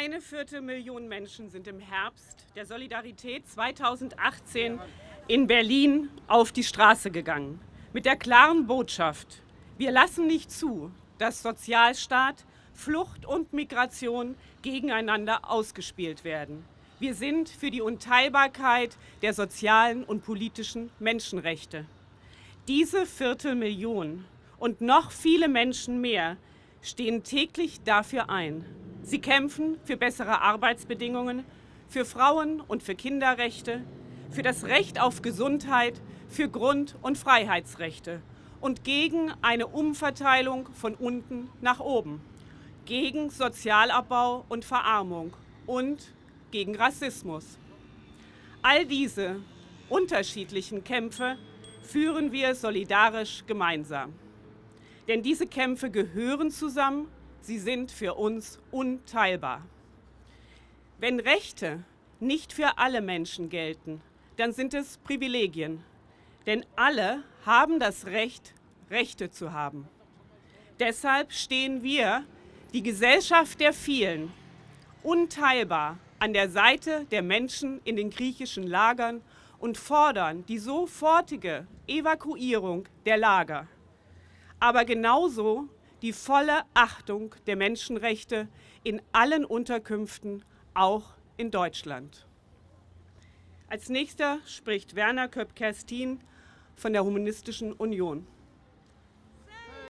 Eine Viertelmillion Menschen sind im Herbst der Solidarität 2018 in Berlin auf die Straße gegangen. Mit der klaren Botschaft, wir lassen nicht zu, dass Sozialstaat, Flucht und Migration gegeneinander ausgespielt werden. Wir sind für die Unteilbarkeit der sozialen und politischen Menschenrechte. Diese Viertelmillion und noch viele Menschen mehr stehen täglich dafür ein. Sie kämpfen für bessere Arbeitsbedingungen, für Frauen- und für Kinderrechte, für das Recht auf Gesundheit, für Grund- und Freiheitsrechte und gegen eine Umverteilung von unten nach oben, gegen Sozialabbau und Verarmung und gegen Rassismus. All diese unterschiedlichen Kämpfe führen wir solidarisch gemeinsam. Denn diese Kämpfe gehören zusammen, sie sind für uns unteilbar. Wenn Rechte nicht für alle Menschen gelten, dann sind es Privilegien. Denn alle haben das Recht, Rechte zu haben. Deshalb stehen wir, die Gesellschaft der vielen, unteilbar an der Seite der Menschen in den griechischen Lagern und fordern die sofortige Evakuierung der Lager aber genauso die volle Achtung der Menschenrechte in allen Unterkünften, auch in Deutschland. Als nächster spricht Werner Köpp-Kerstin von der Humanistischen Union.